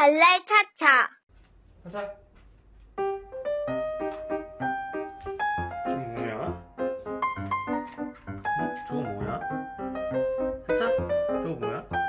발랄 차차. 하자. 저거 뭐야? 어? 저거 뭐야? 차차? 저거 뭐야?